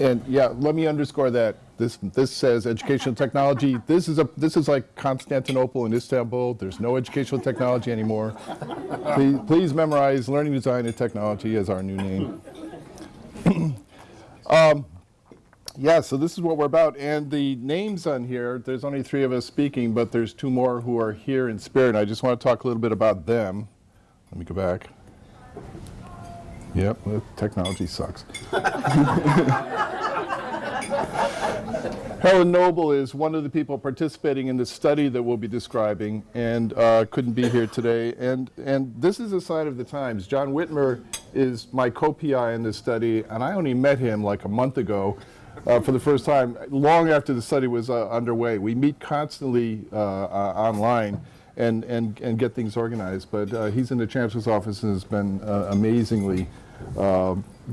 And yeah, let me underscore that. This, this says educational technology. This is a, this is like Constantinople and Istanbul. There's no educational technology anymore. Please, please memorize learning design and technology as our new name. um, yeah, so this is what we're about. And the names on here, there's only three of us speaking, but there's two more who are here in spirit. I just want to talk a little bit about them. Let me go back. Yep, technology sucks. Helen Noble is one of the people participating in the study that we'll be describing and uh, couldn't be here today. And, and this is a sign of the times. John Whitmer is my co-PI in this study, and I only met him like a month ago uh, for the first time, long after the study was uh, underway. We meet constantly uh, uh, online and, and, and get things organized, but uh, he's in the Chancellor's office and has been amazingly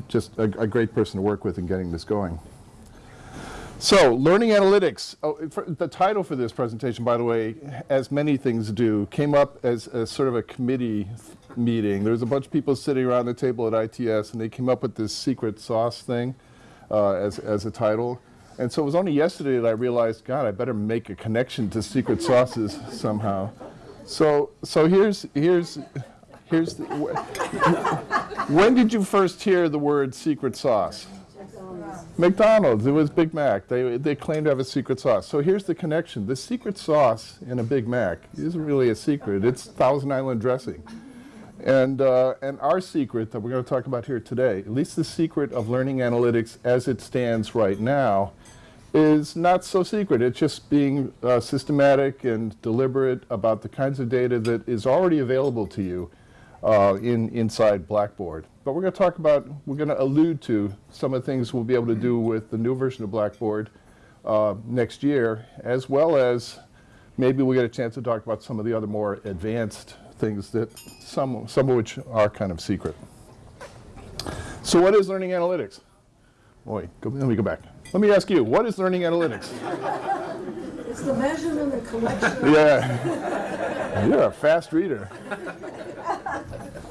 just a, a great person to work with in getting this going. So, learning analytics. Oh, the title for this presentation, by the way, as many things do, came up as, as sort of a committee meeting. There was a bunch of people sitting around the table at ITS, and they came up with this secret sauce thing uh, as, as a title. And so it was only yesterday that I realized, God, I better make a connection to secret sauces somehow. So, so here's, here's, here's the, when did you first hear the word secret sauce? McDonald's, it was Big Mac. They, they claim to have a secret sauce. So here's the connection. The secret sauce in a Big Mac isn't really a secret. It's Thousand Island dressing. And, uh, and our secret that we're going to talk about here today, at least the secret of learning analytics as it stands right now, is not so secret. It's just being uh, systematic and deliberate about the kinds of data that is already available to you uh, in, inside Blackboard. But we're going to talk about, we're going to allude to some of the things we'll be able to do with the new version of Blackboard uh, next year, as well as maybe we'll get a chance to talk about some of the other more advanced things that some, some of which are kind of secret. So what is learning analytics? Boy, go, let me go back. Let me ask you, what is learning analytics? It's the measurement and collection. Yeah. You're a fast reader.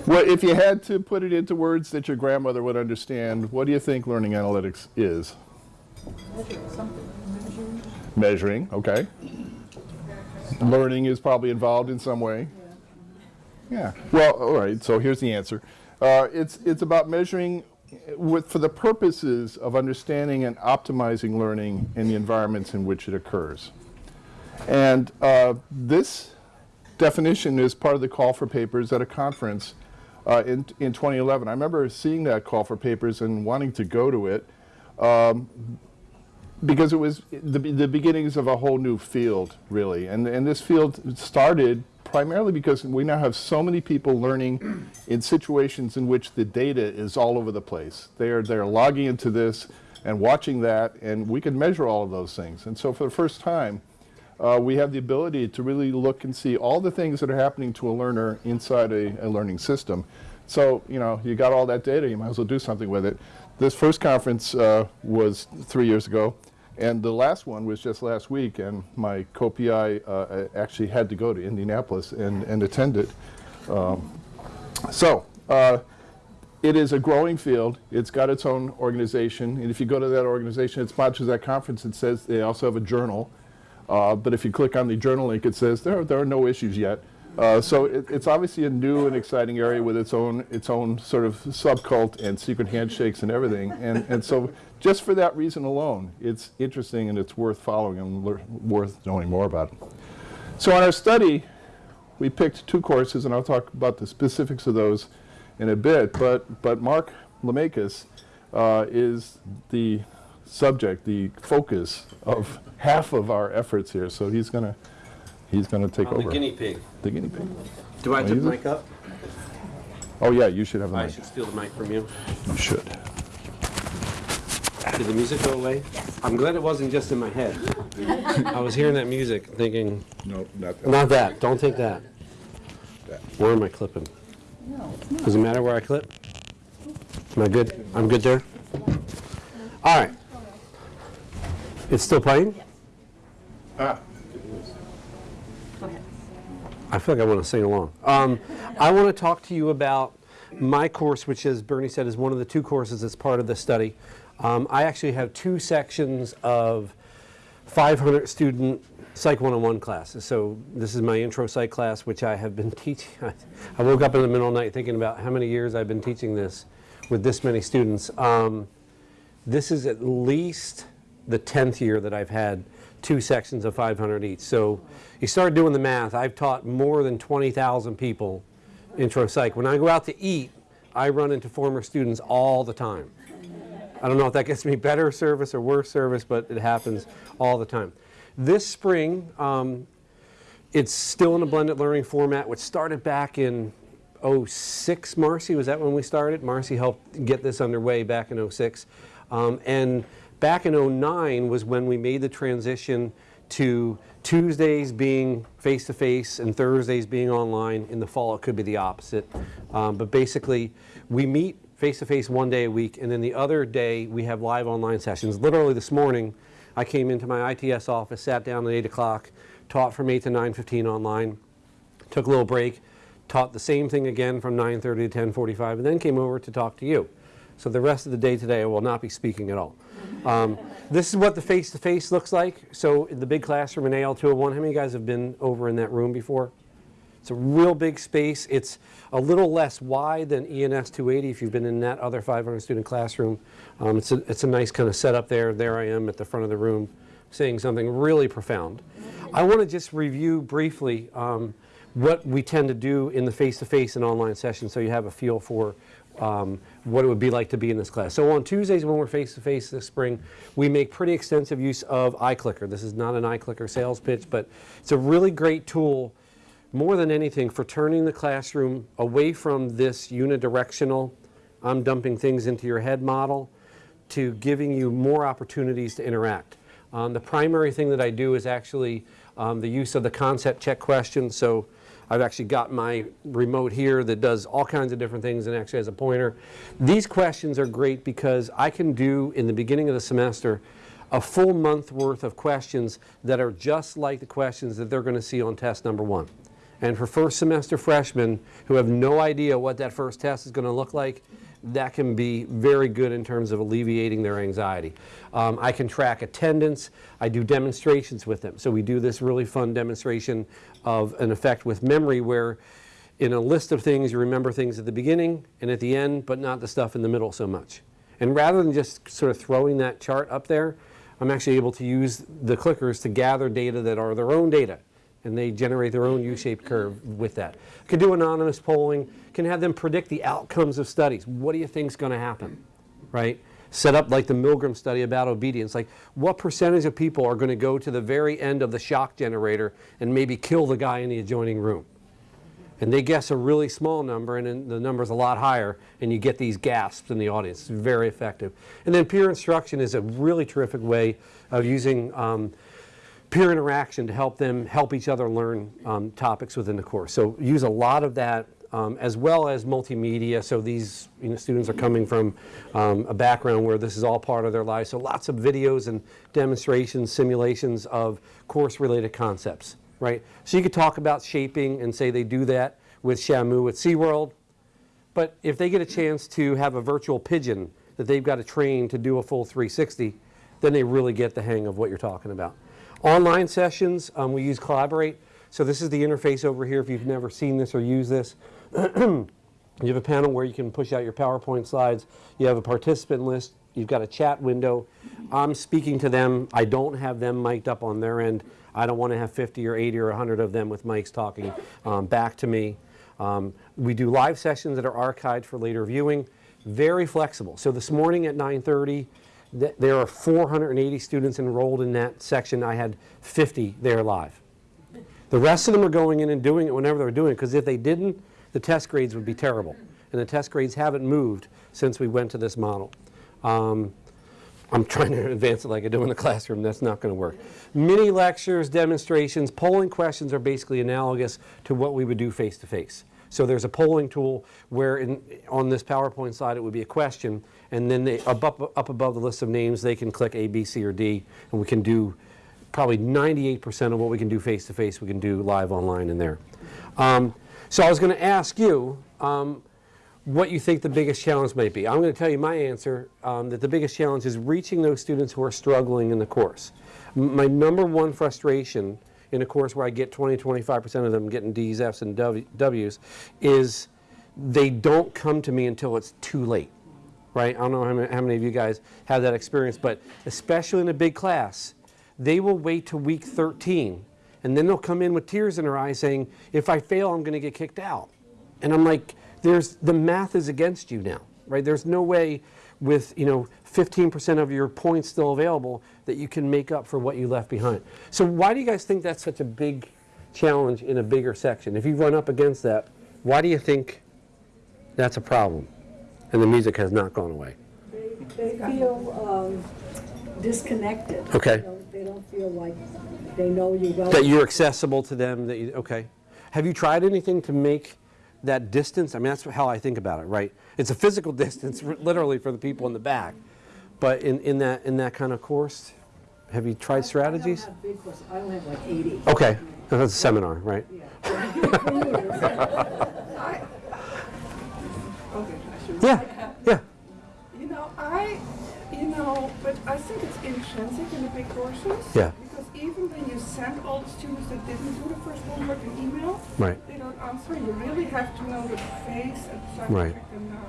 Well, if you had to put it into words that your grandmother would understand, what do you think learning analytics is? Measuring something. Measuring. Measuring, okay. Learning is probably involved in some way. Yeah. Well, all right. So here's the answer. Uh, it's it's about measuring with, for the purposes of understanding and optimizing learning in the environments in which it occurs. And uh, this definition is part of the call for papers at a conference uh, in, in 2011. I remember seeing that call for papers and wanting to go to it um, because it was the, the beginnings of a whole new field, really. And, and this field started primarily because we now have so many people learning in situations in which the data is all over the place. They're, they're logging into this and watching that, and we can measure all of those things. And so for the first time, uh, we have the ability to really look and see all the things that are happening to a learner inside a, a, learning system. So, you know, you got all that data, you might as well do something with it. This first conference uh, was three years ago, and the last one was just last week, and my co-PI uh, actually had to go to Indianapolis and, and attend it. Um, so, uh, it is a growing field. It's got its own organization, and if you go to that organization, it sponsors that conference, it says they also have a journal. Uh, but if you click on the journal link, it says there, there are no issues yet. Uh, so it, it's obviously a new and exciting area with its own its own sort of subcult and secret handshakes and everything. And and so just for that reason alone, it's interesting and it's worth following and worth knowing more about. So on our study, we picked two courses, and I'll talk about the specifics of those in a bit. But but Mark Lemakis uh, is the subject, the focus of half of our efforts here. So he's going to he's going to take I'm over. the guinea pig. The guinea pig. Do I Wanna take the it? mic up? Oh yeah, you should have the I mic. I should steal the mic from you. You should. Did the music go away? Yes. I'm glad it wasn't just in my head. I was hearing that music thinking, No, not that. not that, don't take that. Where am I clipping? No, Does it matter where I clip? Am I good? I'm good there? All right. It's still playing? Ah, I feel like I want to sing along. Um, I want to talk to you about my course, which as Bernie said is one of the two courses that's part of the study. Um, I actually have two sections of 500 student Psych 101 classes. So this is my intro psych class, which I have been teaching. I woke up in the middle of the night thinking about how many years I've been teaching this with this many students. Um, this is at least the 10th year that I've had two sections of 500 each. So you start doing the math. I've taught more than 20,000 people intro psych. When I go out to eat, I run into former students all the time. I don't know if that gets me better service or worse service, but it happens all the time. This spring, um, it's still in a blended learning format, which started back in 06, Marcy, was that when we started? Marcy helped get this underway back in 06. Um, and back in 09 was when we made the transition to Tuesdays being face-to-face and Thursdays being online. In the fall, it could be the opposite. Um, but basically, we meet face-to-face one day a week, and then the other day, we have live online sessions. Literally this morning, I came into my ITS office, sat down at 8 o'clock, taught from 8 to 9.15 online, took a little break, taught the same thing again from 9.30 to 10.45, and then came over to talk to you. So the rest of the day today, I will not be speaking at all. Um, this is what the face-to-face looks like. So in the big classroom in AL201, how many of you guys have been over in that room before? It's a real big space. It's a little less wide than ENS 280 if you've been in that other 500 student classroom. Um, it's, a, it's a nice kind of setup there. There I am at the front of the room saying something really profound. I want to just review briefly um, what we tend to do in the face-to-face and online sessions so you have a feel for um, what it would be like to be in this class. So on Tuesdays when we're face-to-face this spring, we make pretty extensive use of iClicker. This is not an iClicker sales pitch, but it's a really great tool more than anything for turning the classroom away from this unidirectional, I'm dumping things into your head model, to giving you more opportunities to interact. Um, the primary thing that I do is actually um, the use of the concept check questions. So I've actually got my remote here that does all kinds of different things and actually has a pointer. These questions are great because I can do in the beginning of the semester a full month worth of questions that are just like the questions that they're going to see on test number one. And for first semester freshmen who have no idea what that first test is going to look like, that can be very good in terms of alleviating their anxiety. Um, I can track attendance. I do demonstrations with them. So we do this really fun demonstration of an effect with memory where in a list of things you remember things at the beginning and at the end, but not the stuff in the middle so much. And rather than just sort of throwing that chart up there, I'm actually able to use the clickers to gather data that are their own data and they generate their own U-shaped curve with that. Can do anonymous polling, can have them predict the outcomes of studies. What do you think is going to happen, right? Set up like the Milgram study about obedience. Like what percentage of people are going to go to the very end of the shock generator and maybe kill the guy in the adjoining room? And they guess a really small number and the number's a lot higher and you get these gasps in the audience. It's very effective. And then peer instruction is a really terrific way of using um, peer interaction to help them help each other learn um, topics within the course. So use a lot of that um, as well as multimedia. So these you know, students are coming from um, a background where this is all part of their lives. So lots of videos and demonstrations, simulations of course-related concepts, right? So you could talk about shaping and say they do that with Shamu at SeaWorld. But if they get a chance to have a virtual pigeon that they've got to train to do a full 360, then they really get the hang of what you're talking about. Online sessions, um, we use Collaborate. So this is the interface over here if you've never seen this or used this. you have a panel where you can push out your PowerPoint slides. You have a participant list. You've got a chat window. I'm speaking to them. I don't have them mic'd up on their end. I don't want to have 50 or 80 or 100 of them with mics talking um, back to me. Um, we do live sessions that are archived for later viewing. Very flexible. So this morning at 9.30, th there are 480 students enrolled in that section. I had 50 there live. The rest of them are going in and doing it whenever they're doing it, because if they didn't, the test grades would be terrible. And the test grades haven't moved since we went to this model. Um, I'm trying to advance it like I do in the classroom. That's not going to work. Mini lectures, demonstrations, polling questions are basically analogous to what we would do face-to-face. So there's a polling tool where in, on this PowerPoint slide it would be a question, and then they, up, up, up above the list of names they can click A, B, C, or D, and we can do probably 98% of what we can do face-to-face we can do live online in there. Um, so I was going to ask you, um, what you think the biggest challenge might be. I'm going to tell you my answer, um, that the biggest challenge is reaching those students who are struggling in the course. M- My number one frustration in a course where I get 20, 25% of them getting Ds, Fs, and Ws is they don't come to me until it's too late, right? I don't know how many, of you guys have that experience, but especially in a big class, they will wait to week 13 and then they'll come in with tears in their eyes saying, if I fail, I'm going to get kicked out. And I'm like, there's, the math is against you now, right? There's no way with, you know, 15% of your points still available that you can make up for what you left behind. So why do you guys think that's such a big challenge in a bigger section? If you run up against that, why do you think that's a problem? And the music has not gone away. They they feel um, disconnected. Okay. You know, They don't feel like they know you well. That you're accessible to them, that you, okay. Have you tried anything to make that distance? I mean, that's how I think about it, right? It's a physical distance, literally, for the people in the back. But in, in that, in that kind of course, have you tried strategies? I don't have big courses, I only have like 80. Okay, that's a seminar, right? Okay, Should. Yeah, yeah, You know, I, you know, but I think it's intrinsic in the big courses. Yeah. Because even when you send all the students that didn't do the first homework an email, right. they don't answer. You really have to know the face and try Right. to them down.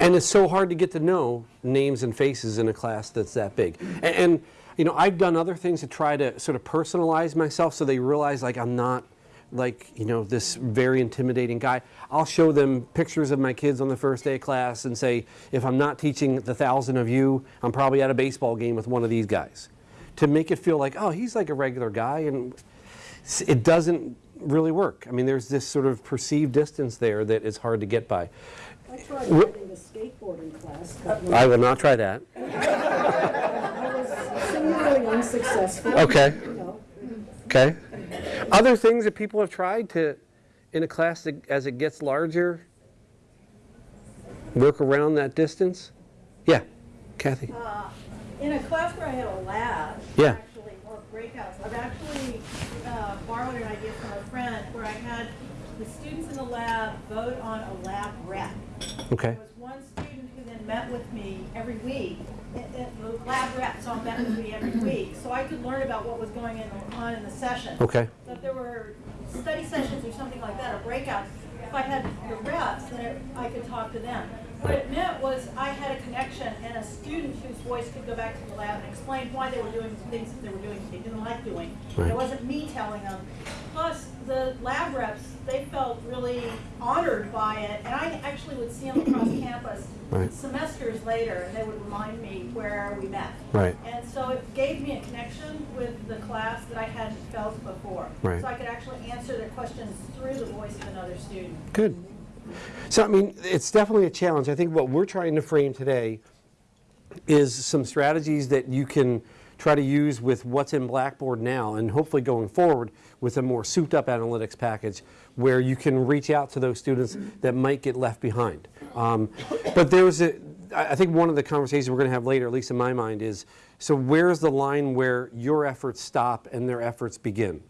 And it's so hard to get to know names and faces in a class that's that big. And, and, you know, I've done other things to try to sort of personalize myself so they realize like I'm not like, you know, this very intimidating guy. I'll show them pictures of my kids on the first day of class and say, if I'm not teaching the thousand of you, I'm probably at a baseball game with one of these guys. To make it feel like, oh, he's like a regular guy and it doesn't really work. I mean, there's this sort of perceived distance there that is hard to get by. I tried writing a skateboarding class, I will not try that. I was similarly unsuccessful. Okay. You know, Okay. Other things that people have tried to, in a class that, as it gets larger, work around that distance? Yeah, Kathy. Uh, In a class where I had a lab, Yeah. actually, or breakouts, I've actually uh, borrowed an idea from a friend where I had the students in the lab vote on a lab rep. Okay. There was one student who then met with me every week, it- it- the lab rep, all met with me every week, so I could learn about what was going in- on in the session. Okay. So if there were study sessions or something like that, or breakouts, if I had the reps, then it- I could talk to them. What it meant was I had a connection and a student whose voice could go back to the lab and explain why they were doing things that they were doing that they didn't like doing. Right. It wasn't me telling them. Plus, the lab reps, they felt really honored by it, and I actually would see them across campus Right. semesters later, and they would remind me where we met. Right. And so it gave me a connection with the class that I hadn't felt before. Right. So I could actually answer their questions through the voice of another student. Good. So, I mean, it's definitely a challenge. I think what we're trying to frame today is some strategies that you can try to use with what's in Blackboard now and hopefully going forward with a more souped up analytics package where you can reach out to those students that might get left behind. Um, but there's a, I think one of the conversations we're going to have later, at least in my mind, is so where's the line where your efforts stop and their efforts begin?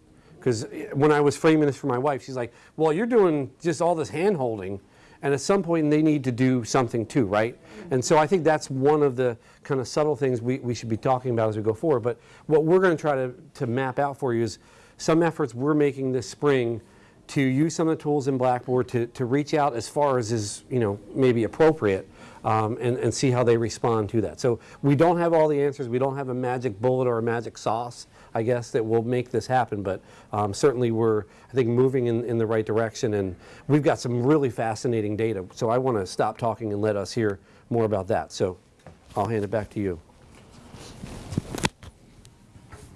Because when I was framing this for my wife, she's like, well, you're doing just all this hand holding, and at some point they need to do something too, right? And so I think that's one of the kind of subtle things we, we should be talking about as we go forward. But what we're going to try to, to map out for you is some efforts we're making this spring to use some of the tools in Blackboard to, to reach out as far as is, you know, maybe appropriate um, and, and see how they respond to that. So we don't have all the answers. We don't have a magic bullet or a magic sauce, I guess, that will make this happen. But um, certainly we're, I think, moving in, in the right direction. And we've got some really fascinating data. So I want to stop talking and let us hear more about that. So I'll hand it back to you.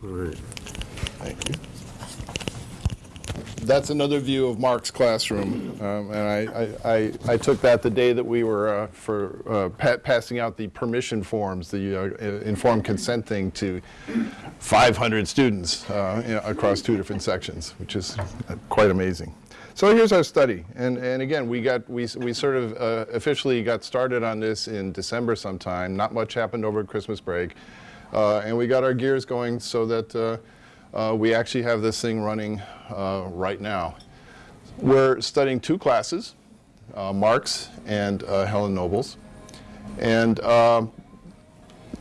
All right. Thank you. That's another view of Mark's classroom, um, and I, I, I, I took that the day that we were uh, for uh, pa- passing out the permission forms, the uh, informed consent thing to 500 students uh, across two different sections, which is uh, quite amazing. So here's our study, and, and again, we got we, we sort of uh, officially got started on this in December sometime. Not much happened over Christmas break, and we got our gears going so that. Uh, uh, we actually have this thing running uh, right now. We're studying two classes. uh, Marks and uh, Helen Nobles. And um,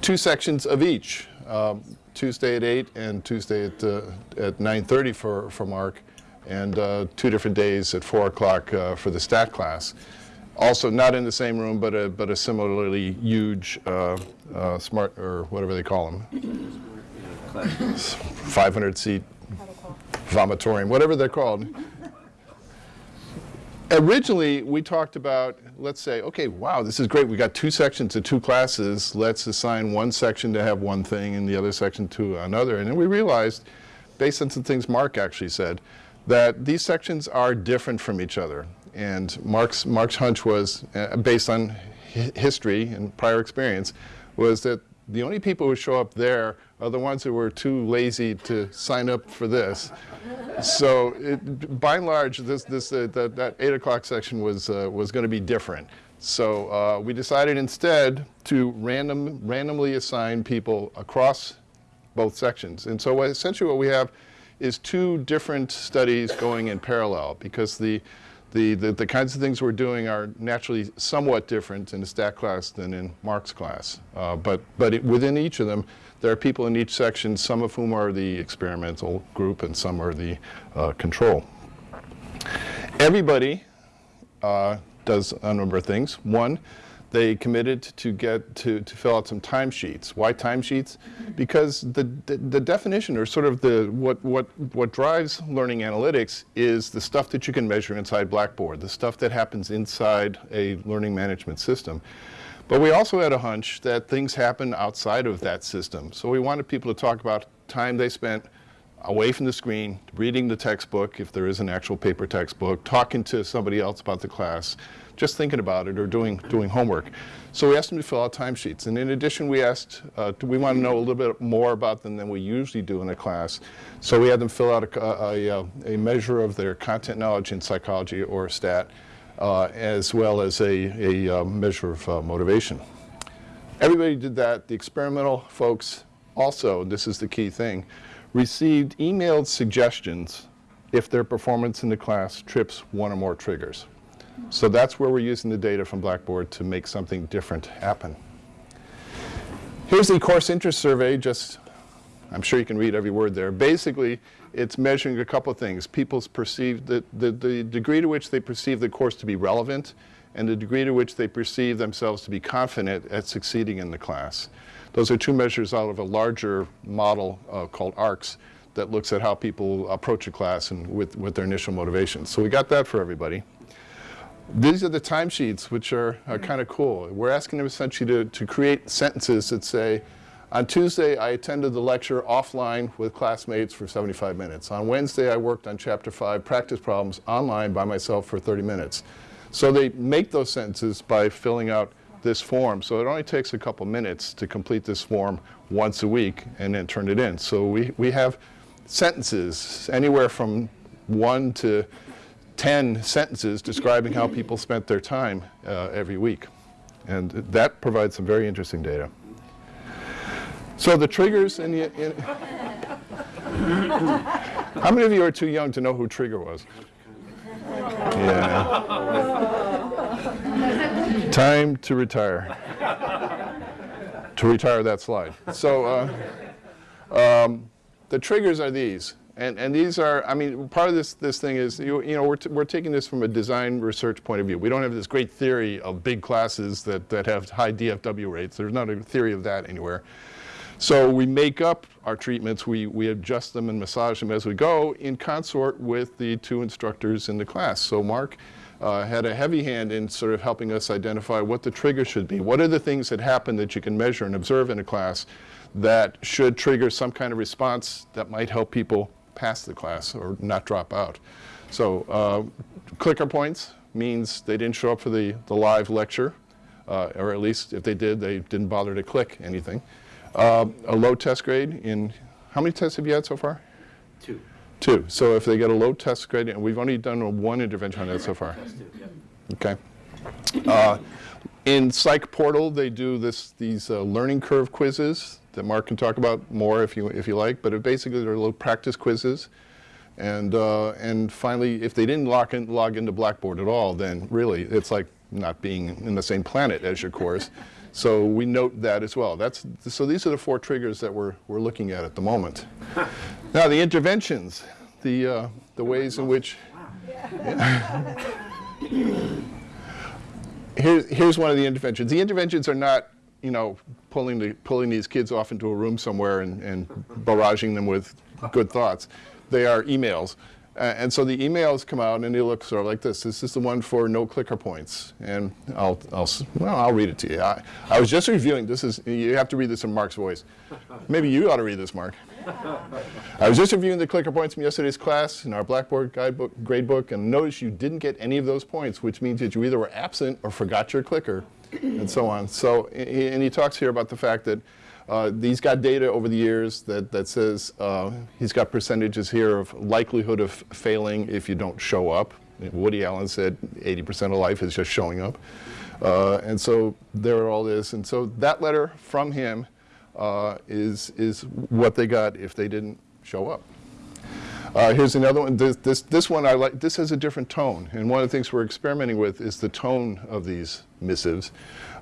two sections of each, um, Tuesday at 8 and Tuesday at, uh, at 9.30 for, for Mark, and uh, two different days at 4 o'clock uh, for the stat class. Also, not in the same room, but a, but a similarly huge uh, uh, smart, or whatever they call them, 500 seat vomitorium, whatever they're called. Originally, we talked about, let's say, okay, wow, this is great. We got two sections two classes. Let's assign one section to have one thing and the other section to another. And then we realized, based on some things Mark actually said, that these sections are different from each other. And Mark's, Mark's hunch was, uh, based on hi history and prior experience, was that the only people who show up there are the ones who were too lazy to sign up for this. So it, by and large, this, this, uh, that, that 8 o'clock section was, uh, was going to be different. So uh, we decided instead to random, randomly assign people across both sections. And so essentially what we have is two different studies going in parallel because the, the, the, the, kinds of things we're doing are naturally somewhat different in the stat class than in Mark's class. Uh, but but it, within each of them, there are people in each section, some of whom are the experimental group and some are the uh, control. Everybody uh, does a number of things. One, they committed to get to, to fill out some timesheets. Why timesheets? Because the, the, the, definition or sort of the what, what, what drives learning analytics is the stuff that you can measure inside Blackboard, the stuff that happens inside a learning management system. But we also had a hunch that things happen outside of that system. So we wanted people to talk about time they spent away from the screen, reading the textbook, if there is an actual paper textbook, talking to somebody else about the class, just thinking about it or doing, doing homework. So we asked them to fill out timesheets. And in addition, we asked, uh, we want to know a little bit more about them than we usually do in a class. So we had them fill out a, a, a, a measure of their content knowledge in psychology or stat, uh, as well as a, a uh, measure of uh, motivation. Everybody did that. The experimental folks also, this is the key thing, received emailed suggestions if their performance in the class trips one or more triggers. So that's where we're using the data from Blackboard to make something different happen. Here's the course interest survey, just, I'm sure you can read every word there. Basically, it's measuring a couple of things. People's perceived, the, the, the degree to which they perceive the course to be relevant and the degree to which they perceive themselves to be confident at succeeding in the class. Those are two measures out of a larger model uh, called ARCS that looks at how people approach a class and with, with their initial motivations. So we got that for everybody. These are the timesheets, which are, are kind of cool. We're asking them essentially to, to create sentences that say, on Tuesday, I attended the lecture offline with classmates for 75 minutes. On Wednesday, I worked on Chapter 5 practice problems online by myself for 30 minutes. So they make those sentences by filling out this form. So it only takes a couple minutes to complete this form once a week and then turn it in. So we, we have sentences anywhere from one to 10 sentences describing how people spent their time uh, every week. And that provides some very interesting data. So the triggers in the... In how many of you are too young to know who Trigger was? Yeah. Time to retire. to retire that slide. So uh, um, the triggers are these. And, and these are, I mean, part of this, this thing is, you, you know, we're, we're taking this from a design research point of view. We don't have this great theory of big classes that, that have high DFW rates. There's not a theory of that anywhere. So we make up our treatments, we, we adjust them and massage them as we go in consort with the two instructors in the class. So Mark uh, had a heavy hand in sort of helping us identify what the trigger should be. What are the things that happen that you can measure and observe in a class that should trigger some kind of response that might help people pass the class or not drop out. So uh, clicker points means they didn't show up for the, the live lecture, uh, or at least if they did, they didn't bother to click anything. Uh, a low test grade in, how many tests have you had so far? Two. Two. So if they get a low test grade, and we've only done one intervention on that so far. Okay. Uh, in Psych Portal, they do this, these uh, learning curve quizzes that Mark can talk about more if you, if you like, but it basically they're little practice quizzes And, uh, and finally, if they didn't log, in, log into Blackboard at all, then really it's like not being in the same planet as your course. So we note that as well. That's, so these are the four triggers that we're, we're looking at at the moment. now the interventions, the, uh, the ways in which Here, here's one of the interventions. The interventions are not, you know, pulling, the, pulling these kids off into a room somewhere and, and barraging them with good thoughts. They are emails. Uh, and so the emails come out and they look sort of like this. This is the one for no clicker points. And I'll, I'll, well, I'll read it to you. I, I was just reviewing, this is, you have to read this in Mark's voice. Maybe you ought to read this, Mark. I was just reviewing the clicker points from yesterday's class in our Blackboard guidebook, gradebook, and noticed you didn't get any of those points, which means that you either were absent or forgot your clicker, and so on. So, and he talks here about the fact that uh, he's got data over the years that, that says uh, he's got percentages here of likelihood of failing if you don't show up. Woody Allen said 80% of life is just showing up. Uh, and so there it all is. And so that letter from him uh, is, is what they got if they didn't show up. Uh, here's another one. This, this, this one I like. This has a different tone, and one of the things we're experimenting with is the tone of these missives.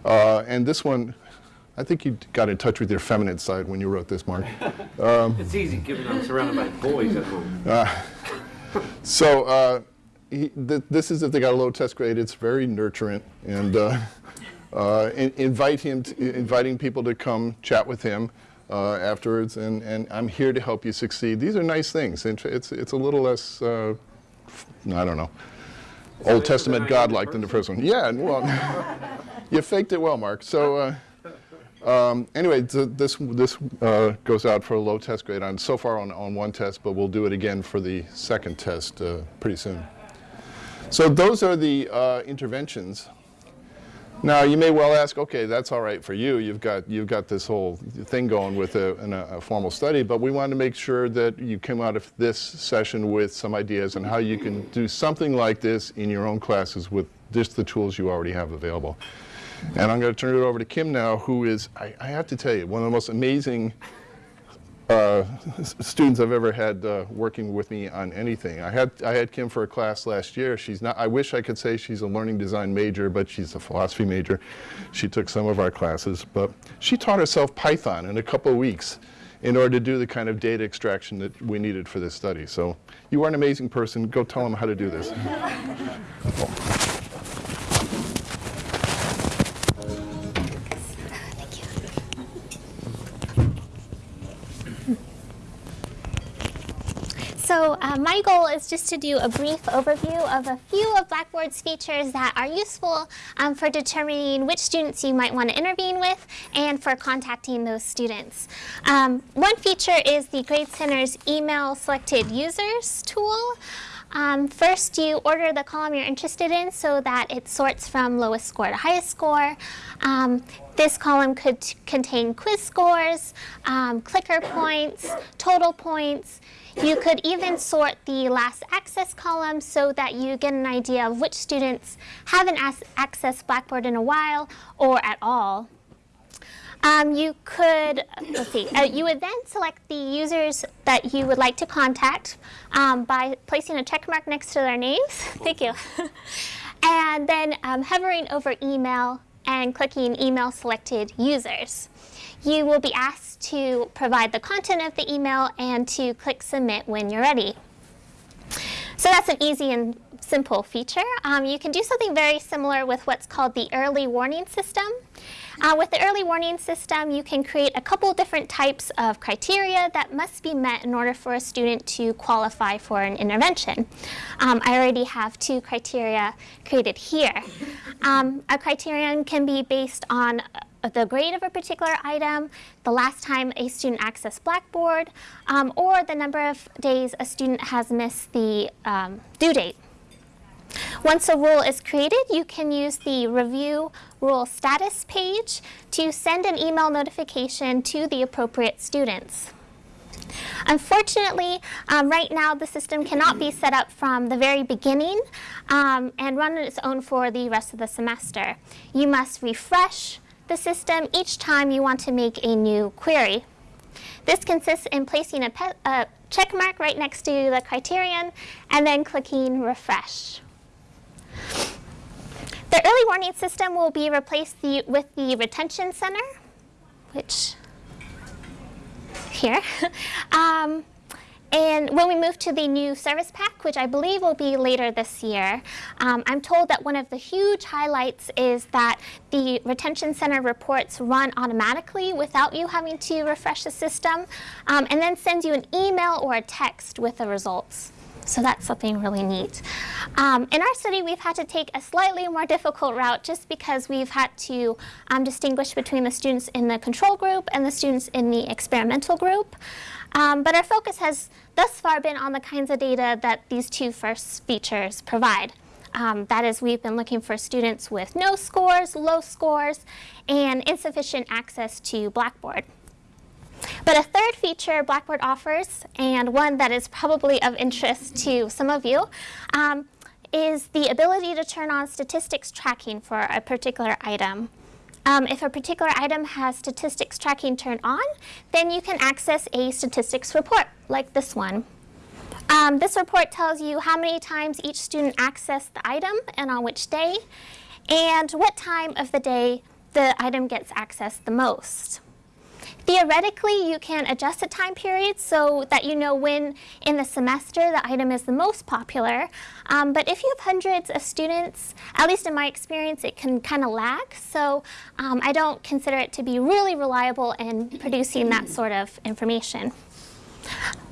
Uh, and this one, I think you got in touch with your feminine side when you wrote this, Mark. Um, It's easy given I'm surrounded by boys at home. so uh, he, th this is if they got a low test grade. It's very nurturant, and uh, uh, in, invite him, to, inviting people to come chat with him uh, afterwards, and, and I'm here to help you succeed. These are nice things. It's, it's, it's a little less, uh, I don't know, Old Testament God-like than the first one. Yeah, well, you faked it well, Mark. So uh, um, anyway, th this, this uh, goes out for a low test grade on so far on, on one test, but we'll do it again for the second test uh, pretty soon. So those are the uh, interventions. Now you may well ask, okay, that's all right for you. You've got you've got this whole thing going with a, a, a, formal study, but we want to make sure that you come out of this session with some ideas on how you can do something like this in your own classes with just the tools you already have available. And I'm going to turn it over to Kim now, who is, I, I have to tell you, one of the most amazing uh, students I've ever had uh, working with me on anything. I had, I had Kim for a class last year. She's not, I wish I could say she's a learning design major, but she's a philosophy major. She took some of our classes, but she taught herself Python in a couple of weeks in order to do the kind of data extraction that we needed for this study. So you are an amazing person. Go tell them how to do this. So uh, my goal is just to do a brief overview of a few of Blackboard's features that are useful um, for determining which students you might want to intervene with and for contacting those students. Um, one feature is the Grade Center's email selected users tool. Um, first, you order the column you're interested in so that it sorts from lowest score to highest score. Um, this column could contain quiz scores, um, clicker points, total points, you could even sort the last access column so that you get an idea of which students haven't accessed Blackboard in a while or at all. Um, you could, let's see, uh, you would then select the users that you would like to contact um, by placing a check mark next to their names. Thank you. and then um, hovering over email and clicking email selected users you will be asked to provide the content of the email and to click submit when you're ready. So that's an easy and simple feature. Um, you can do something very similar with what's called the early warning system. Uh, with the early warning system, you can create a couple different types of criteria that must be met in order for a student to qualify for an intervention. Um, I already have two criteria created here. Um, a criterion can be based on the grade of a particular item, the last time a student accessed Blackboard, um, or the number of days a student has missed the um, due date. Once a rule is created, you can use the review rule status page to send an email notification to the appropriate students. Unfortunately, um, right now the system cannot be set up from the very beginning um, and run on its own for the rest of the semester. You must refresh the system each time you want to make a new query. This consists in placing a, a check mark right next to the criterion and then clicking refresh. The early warning system will be replaced the, with the retention center, which here. um, and when we move to the new service pack, which I believe will be later this year, um, I'm told that one of the huge highlights is that the retention center reports run automatically without you having to refresh the system, um, and then sends you an email or a text with the results. So that's something really neat. Um, in our study, we've had to take a slightly more difficult route just because we've had to um, distinguish between the students in the control group and the students in the experimental group. Um, but our focus has thus far been on the kinds of data that these two first features provide. Um, that is, we've been looking for students with no scores, low scores, and insufficient access to Blackboard. But a third feature Blackboard offers, and one that is probably of interest to some of you, um, is the ability to turn on statistics tracking for a particular item. Um, if a particular item has statistics tracking turned on, then you can access a statistics report like this one. Um, this report tells you how many times each student accessed the item and on which day, and what time of the day the item gets accessed the most. Theoretically, you can adjust the time period so that you know when in the semester the item is the most popular. Um, but if you have hundreds of students, at least in my experience, it can kind of lag. So um, I don't consider it to be really reliable in producing that sort of information.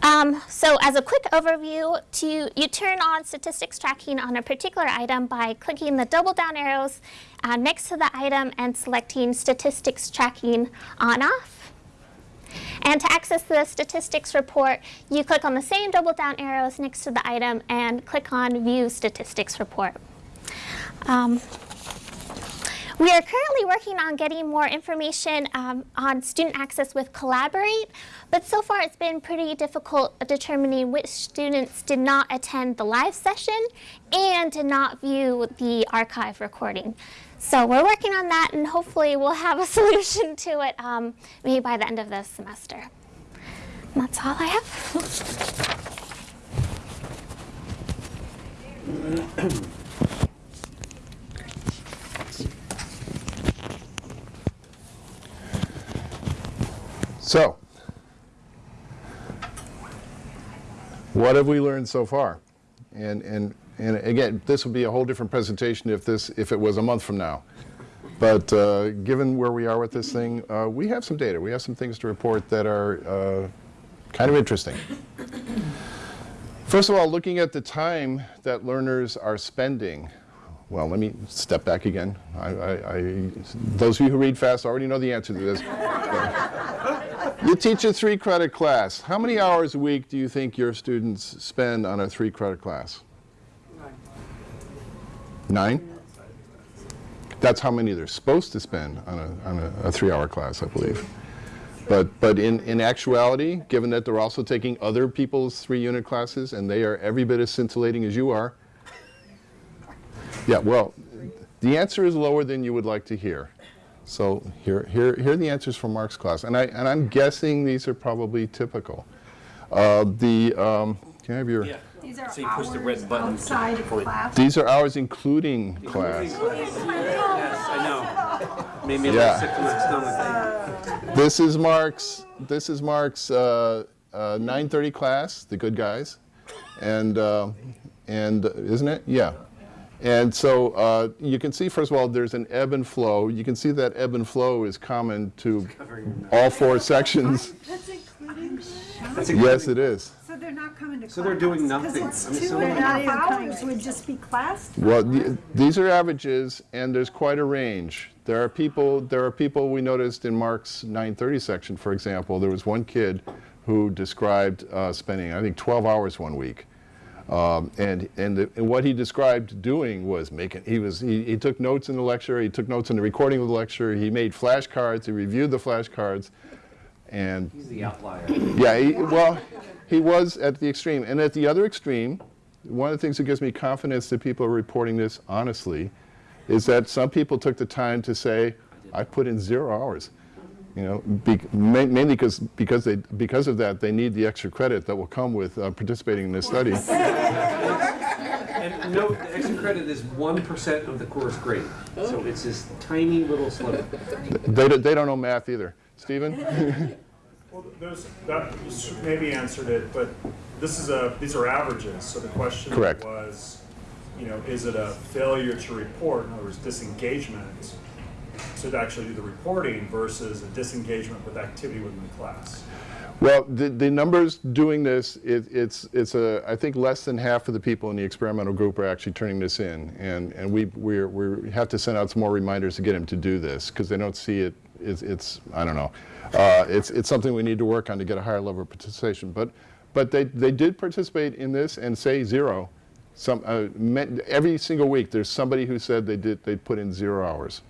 Um, so as a quick overview, to, you turn on statistics tracking on a particular item by clicking the double down arrows uh, next to the item and selecting statistics tracking on off. And to access the statistics report, you click on the same double down arrows next to the item and click on View Statistics Report. Um, we are currently working on getting more information um, on student access with Collaborate, but so far it's been pretty difficult determining which students did not attend the live session and did not view the archive recording. So we're working on that and hopefully we'll have a solution to it um, maybe by the end of this semester. And that's all I have. So, what have we learned so far? And, and, and again, this would be a whole different presentation if, this, if it was a month from now. But uh, given where we are with this thing, uh, we have some data. We have some things to report that are uh, kind of interesting. First of all, looking at the time that learners are spending. Well, let me step back again. I, I, I, those of you who read fast already know the answer to this. You teach a three credit class. How many hours a week do you think your students spend on a three credit class? Nine? That's how many they're supposed to spend on a, on a, a three hour class, I believe. But, but in, in actuality, given that they're also taking other people's three unit classes and they are every bit as scintillating as you are, yeah, well, the answer is lower than you would like to hear. So here, here, here are the answers from Mark's class. And, I, and I'm guessing these are probably typical. Uh, the, um, can I have your, Yeah. These are So you push the red button outside of class. these are hours including class. Yes, I know. Made me a Yeah. little sick to my stomach. This is Mark's, this is Mark's uh, uh, 9:30 class, the good guys. And, uh, and, uh, isn't it? Yeah. And so uh, you can see, first of all, there's an ebb and flow. You can see that ebb and flow is common to all four sections. That's including, That's Yes, it is. So they're not coming to class. So they're doing nothing. Because I'm it's two assuming- and a half hours would just be class. Well, the, these are averages, and there's quite a range. There are people. There are people we noticed in Mark's 9:30 section, for example. There was one kid who described uh, spending, I think, 12 hours one week, um, and and, the, and what he described doing was making. He was he, he took notes in the lecture. He took notes in the recording of the lecture. He made flashcards. He reviewed the flashcards, and He's the outlier. yeah, he, well, he was at the extreme. And at the other extreme, one of the things that gives me confidence that people are reporting this honestly is that some people took the time to say, I put in zero hours. You know, be, ma- mainly because because they because of that they need the extra credit that will come with uh, participating in this study. And note, the extra credit is one percent of the course grade, so it's this tiny little sliver. they, don't- they don't know math either. Stephen? Well, there's, that maybe answered it, but this is a, these are averages, so the question Correct. was, you know, is it a failure to report, in other words, disengagement, to actually do the reporting versus a disengagement with activity within the class? Well, the, the numbers doing this, it, it's, it's a, I think less than half of the people in the experimental group are actually turning this in. And, and we, we're, we have to send out some more reminders to get them to do this because they don't see it, it's, it's I don't know. Uh, it's, it's something we need to work on to get a higher level of participation. But, but they, they did participate in this and say zero. Some, uh, every single week there's somebody who said they did, they put in zero hours.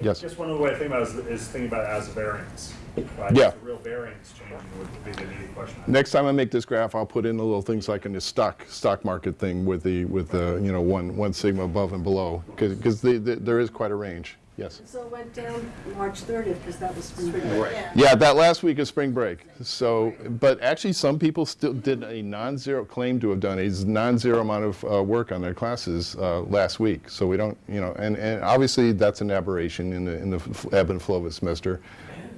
Yes. Just one of the way I think about it is, is thinking about it as a variance. Right? Yeah. The real variance change would be the immediate question. Next time I make this graph, I'll put in the little things like in the stock stock market thing with the with the you know one one sigma above and below because the, the, there is quite a range. Yes. So it went down March 30th because that was spring break. Yeah, that last week is spring break. So, but actually, some people still did a non-zero claim to have done a non-zero amount of uh, work on their classes uh, last week. So we don't, you know, and, and obviously that's an aberration in the in the ebb and flow of a semester.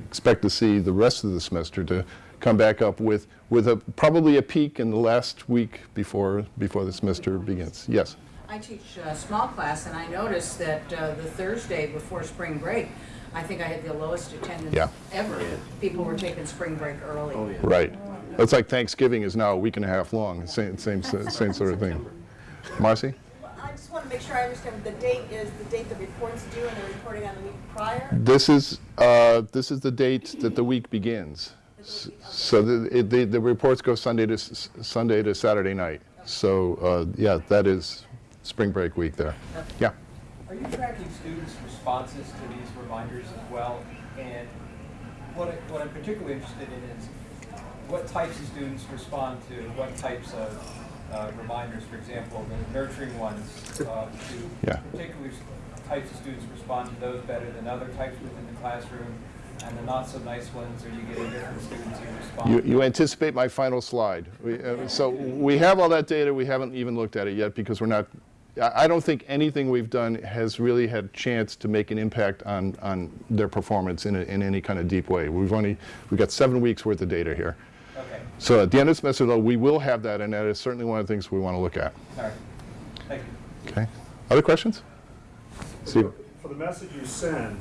Expect to see the rest of the semester to come back up with with a probably a peak in the last week before before the semester begins. Yes. I teach a small class, and I noticed that uh, the Thursday before spring break, I think I had the lowest attendance Yeah. ever. People were taking spring break early. Oh, yeah. Right. It's like Thanksgiving is now a week and a half long. Same same same sort of thing. Marcy. I just want to make sure I understand, the date is the date the report's due and they're reporting on the week prior? This is, uh, this is the date that the week begins. S- So the, it- the, the reports go Sunday to, s- Sunday to Saturday night. So, uh, yeah, that is spring break week there. Yeah. Are you tracking students' responses to these reminders as well? And what, I- what I'm particularly interested in is what types of students respond to what types of uh, reminders, for example, the nurturing ones, uh, do Yeah. particular types of students respond to those better than other types within the classroom? And the not so nice ones, are you getting different students who respond? You, you anticipate my final slide. We, uh, So we have all that data, we haven't even looked at it yet because we're not, I I don't think anything we've done has really had a chance to make an impact on, on their performance in, a- in any kind of deep way. We've only, we've got seven weeks worth of data here. Okay, So at the end of the semester, though, we will have that, and that is certainly one of the things we want to look at. all right. Thank you. Okay? Other questions? Steve? For the message you send,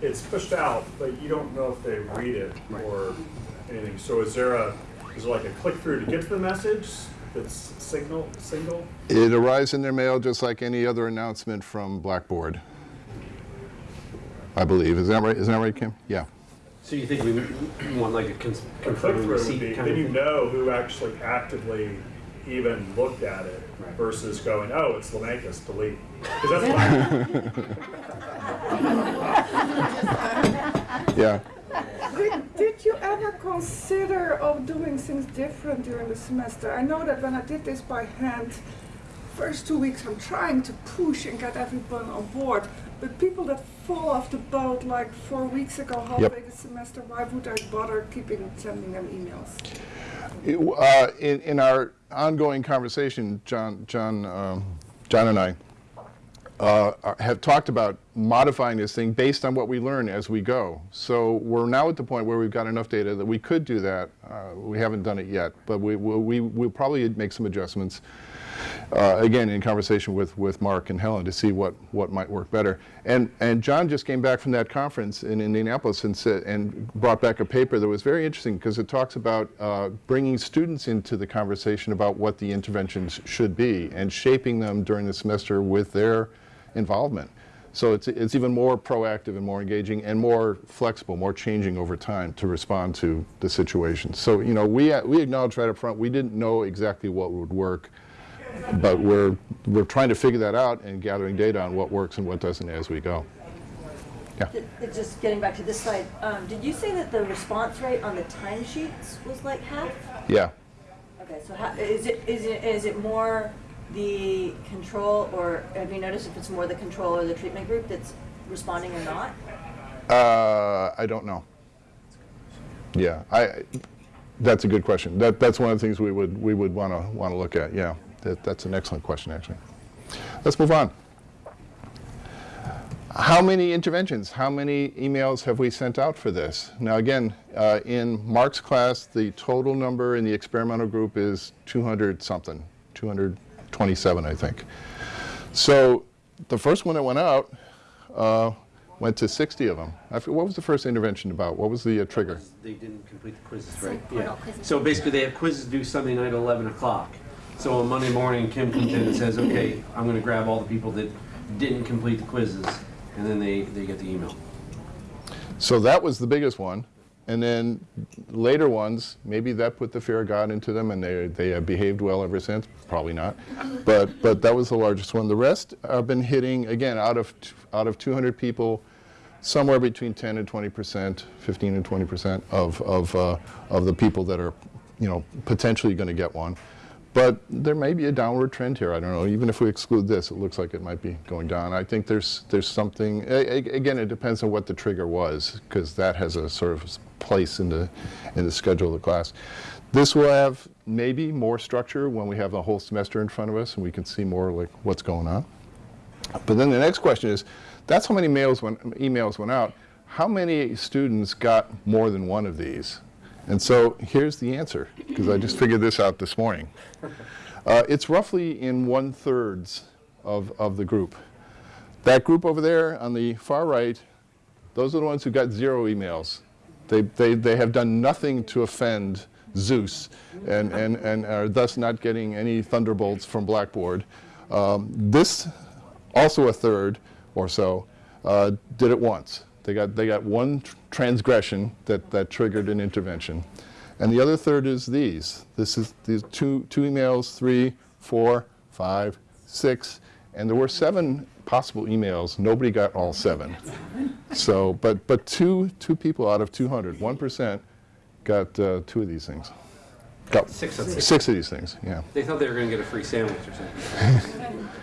it's pushed out, but you don't know if they read it or anything. So is there a, is there like a click through to get to the message that's signal, single? It arrives in their mail just like any other announcement from Blackboard. I believe. Is that right? Isn't that right, Kim? Yeah. So you think we we want like a cons- A click confirming through would receipt be, kind then of you thing? know who actually actively even looked at it Right. versus going, oh, it's Laumakis, delete. Because that's Yeah. Ever consider of doing things different during the semester? I know that when I did this by hand, first two weeks I'm trying to push and get everyone on board. But people that fall off the boat like four weeks ago, halfway the semester, why would I bother keeping sending them emails? It- uh, in, in our ongoing conversation, John, John, um, John and I uh, have talked about modifying this thing based on what we learn as we go. So we're now at the point where we've got enough data that we could do that. Uh, we haven't done it yet, but we will we, we'll probably make some adjustments. Uh, again, in conversation with, with Mark and Helen to see what, what might work better. And, and John just came back from that conference in Indianapolis and, said, and brought back a paper that was very interesting because it talks about uh, bringing students into the conversation about what the interventions should be and shaping them during the semester with their involvement. So it's, it's even more proactive and more engaging and more flexible, more changing over time to respond to the situation. So, you know, we, we acknowledge right up front, we didn't know exactly what would work but we're, we're trying to figure that out and gathering data on what works and what doesn't as we go. Th- Just getting back to this slide, um, did you say that the response rate on the timesheets was like half? Yeah. Okay, so how, is it, is it, is it more the control, or have you noticed if it's more the control or the treatment group that's responding or not? Uh, I don't know. Yeah, I, that's a good question. That, that's one of the things we would, we would want to, want to look at, yeah. That, that's an excellent question, actually. Let's move on. How many interventions, how many emails have we sent out for this? Now again, uh, in Mark's class, the total number in the experimental group is 200 something, 227 I think. So the first one that went out uh, went to 60 of them. I f- What was the first intervention about? What was the uh, trigger? They didn't complete the quizzes, right? portal Yeah. quizzes. So basically, they have quizzes due Sunday night at 11 o'clock. So on Monday morning, Kim comes in and says, okay, I'm going to grab all the people that didn't complete the quizzes, and then they, they get the email. So that was the biggest one. And then later ones, maybe that put the fear of God into them and they, they have behaved well ever since. Probably not. But, but that was the largest one. The rest have been hitting, again, out of, out of 200 people, somewhere between 10 and 20 percent, 15 and 20 percent of, of, uh, of the people that are, you know, potentially going to get one. But there may be a downward trend here. I don't know. Even if we exclude this, it looks like it might be going down. I think there's there's something. a- a- Again, it depends on what the trigger was, because that has a sort of place in the in the schedule of the class. This will have maybe more structure when we have the whole semester in front of us and we can see more like what's going on. But then the next question is, that's how many mails went, emails went out. How many students got more than one of these? And so here's the answer, because I just figured this out this morning. Uh, it's roughly in one thirds of, of the group. That group over there on the far right, those are the ones who got zero emails. They, they, they have done nothing to offend Zeus and, and, and are thus not getting any thunderbolts from Blackboard. Um, this, also a third or so, uh, did it once. They got, they got one transgression that, that triggered an intervention. And the other third is these. This is these two, two emails, three, four, five, six, and there were seven possible emails. Nobody got all seven. So, but, but two, two people out of 200, 1% got uh, two of these things. Got Six of them. six of these things, yeah. They thought they were going to get a free sandwich or something.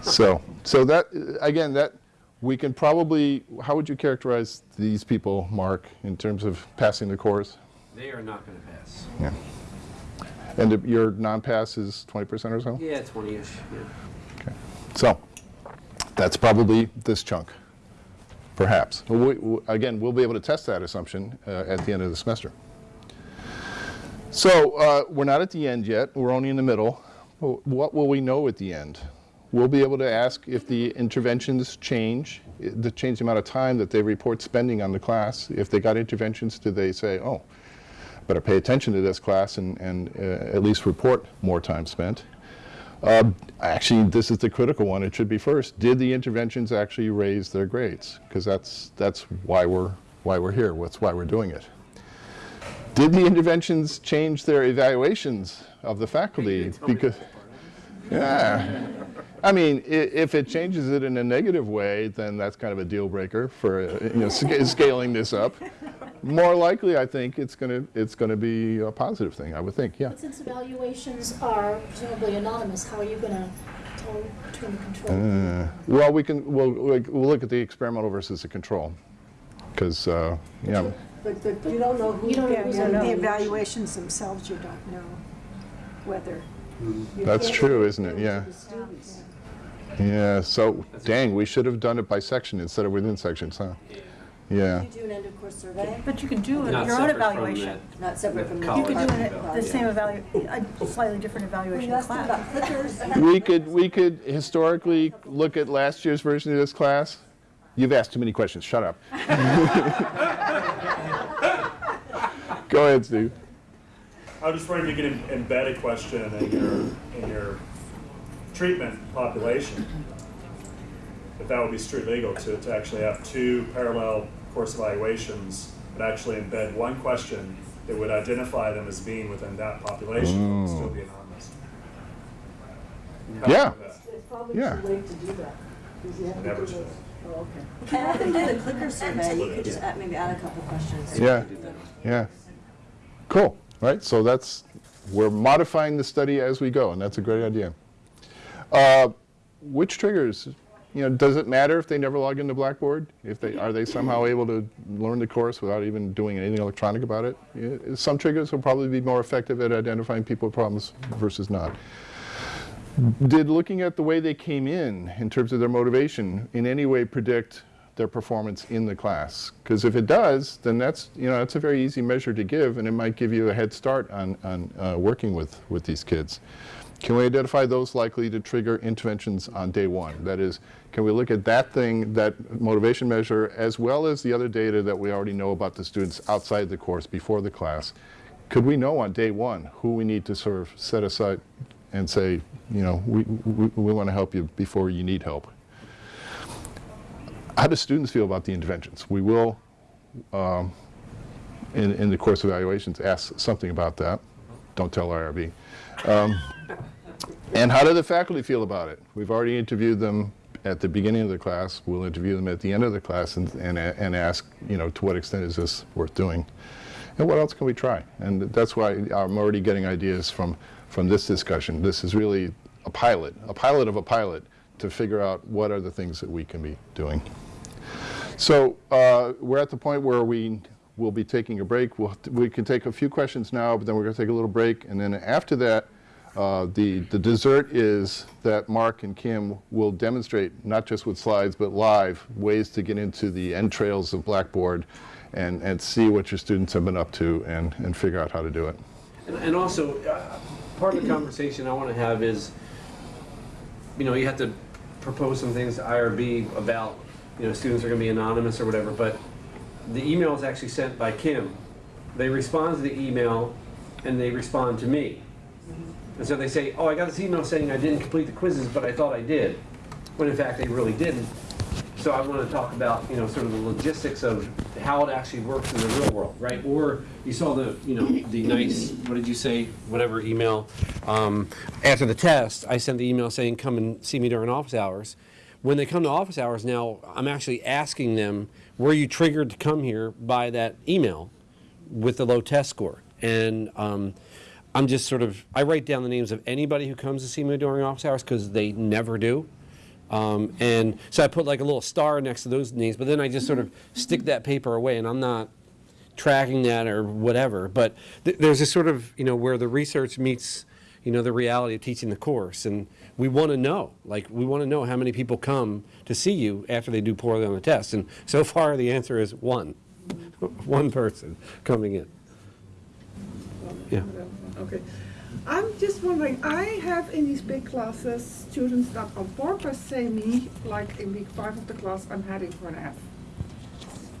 So, so that, again, that, we can probably, how would you characterize these people, Mark, in terms of passing the course? They are not going to pass. Yeah. And your non-pass is 20% or so? Yeah, 20-ish, yeah. So, that's probably this chunk, perhaps. We- we- Again, we'll be able to test that assumption uh, at the end of the semester. So, uh, we're not at the end yet, we're only in the middle. What will we know at the end? We'll be able to ask if the interventions change, the change the amount of time that they report spending on the class. If they got interventions, do they say, oh, better pay attention to this class and, and uh, at least report more time spent? Uh, Actually, this is the critical one. It should be first. Did the interventions actually raise their grades? Because that's, that's why we're, why we're here. That's why we're doing it. Did the interventions change their evaluations of the faculty? Because, yeah. I mean, if it changes it in a negative way, then that's kind of a deal breaker for, uh, you know, scaling this up. More likely, I think it's going to, it's going to be a positive thing, I would think, yeah. But since evaluations are presumably anonymous, how are you gonna tell between the control? Uh, Well, we can, we'll, we'll we'll look at the experimental versus the control. Because, yeah, But, but you don't know who, You don't know who's yeah, on the the evaluations themselves, you don't know whether. You That's true, isn't it? Yeah. yeah, so, dang, we should have done it by section instead of within sections, huh? Yeah. You do an end of course survey, But you can do it- Not your own separate from evaluation. that. not separate from the. College You could do College. it, the same evalu, a slightly different evaluation you asked them class. about clickers, We could, we could historically look at last year's version of this class. You've asked too many questions, shut up. Go ahead, Steve. I was just wondering if you could embed a question in your, in your treatment population. If that would be street legal to, to actually have two parallel course evaluations, but actually embed one question that would identify them as being within that population, but still be anonymous. How Yeah. It's probably Yeah. too late to do that. 'cause you have to Never do those- Oh, okay. and have them do the clicker survey, you could just add, maybe add a couple questions. Yeah, yeah. Cool, right? So that's, we're modifying the study as we go, and that's a great idea. Uh, Which triggers you know, does it matter if they never log into Blackboard? If they, are they somehow able to learn the course without even doing anything electronic about it? Some triggers will probably be more effective at identifying people with problems versus not. Did looking at the way they came in, in terms of their motivation, in any way predict their performance in the class? Because if it does, then that's, you know, that's a very easy measure to give, and it might give you a head start on, on uh, working with, with these kids. Can we identify those likely to trigger interventions on day one? That is, can we look at that thing, that motivation measure, as well as the other data that we already know about the students outside the course, before the class? Could we know on day one who we need to sort of set aside and say, you know, we, we, we want to help you before you need help? How do students feel about the interventions? We will, um, in, in the course evaluations, ask something about that. Don't tell IRB. Um, and how do the faculty feel about it? We've already interviewed them at the beginning of the class. We'll interview them at the end of the class and, and, and ask, you know, to what extent is this worth doing? And what else can we try? And that's why I'm already getting ideas from, from this discussion. This is really a pilot, a pilot of a pilot to figure out what are the things that we can be doing. So uh, we're at the point where we will be taking a break. We'll, we can take a few questions now, but then we're going to take a little break. And then after that, uh, the, the dessert is that Mark and Kim will demonstrate, not just with slides, but live, ways to get into the entrails of Blackboard and, and see what your students have been up to and, and figure out how to do it. And, and also, uh, part of the conversation I want to have is, you know, you have to propose some things to IRB about, you know, students are going to be anonymous or whatever, but the email is actually sent by Kim. They respond to the email and they respond to me. And so they say, oh, I got this email saying I didn't complete the quizzes, but I thought I did, when in fact they really didn't. So I want to talk about, you know, sort of the logistics of how it actually works in the real world, right? Or you saw the, you know, the nice, what did you say, whatever email. Um, after the test, I sent the email saying, come and see me during office hours. When they come to office hours now, I'm actually asking them, were you triggered to come here by that email with the low test score? And um, I'm just sort of, I write down the names of anybody who comes to see me during office hours because they never do. Um, and so I put like a little star next to those names, but then I just sort of stick that paper away and I'm not tracking that or whatever. But th there's this sort of, you know, where the research meets, you know, the reality of teaching the course. And we want to know, like, we want to know how many people come to see you after they do poorly on the test. And so far the answer is one, one person coming in. Yeah. Okay. I'm just wondering, I have in these big classes students that on purpose say me, like in week five of the class, I'm heading for an F.